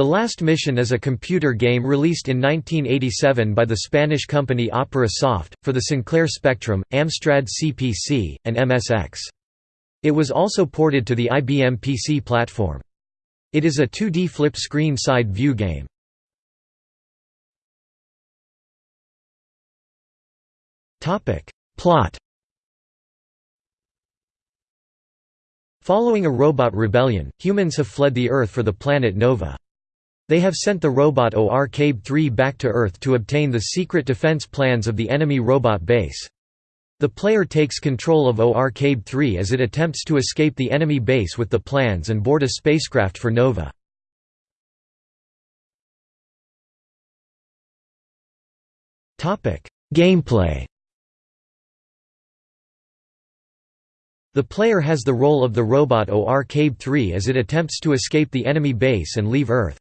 The Last Mission is a computer game released in 1987 by the Spanish company Opera Soft, for the Sinclair Spectrum, Amstrad CPC, and MSX. It was also ported to the IBM PC platform. It is a 2D flip-screen side view game. Plot Following a robot rebellion, humans have fled the Earth for the planet Nova. They have sent the robot OR-CABE-3 back to Earth to obtain the secret defense plans of the enemy robot base. The player takes control of OR-CABE-3 as it attempts to escape the enemy base with the plans and board a spacecraft for Nova. Gameplay The player has the role of the robot OR-CABE-3 as it attempts to escape the enemy base and leave Earth.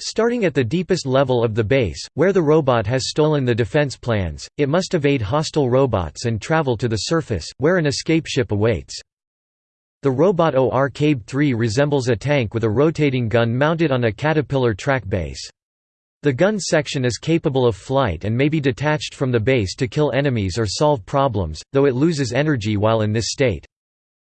Starting at the deepest level of the base, where the robot has stolen the defense plans, it must evade hostile robots and travel to the surface, where an escape ship awaits. The robot OR-CABE-3 resembles a tank with a rotating gun mounted on a caterpillar track base. The gun section is capable of flight and may be detached from the base to kill enemies or solve problems, though it loses energy while in this state.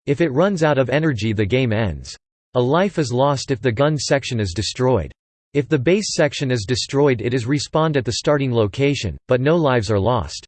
If it runs out of energy the game ends. A life is lost if the gun section is destroyed. If the base section is destroyed it is respawned at the starting location, but no lives are lost.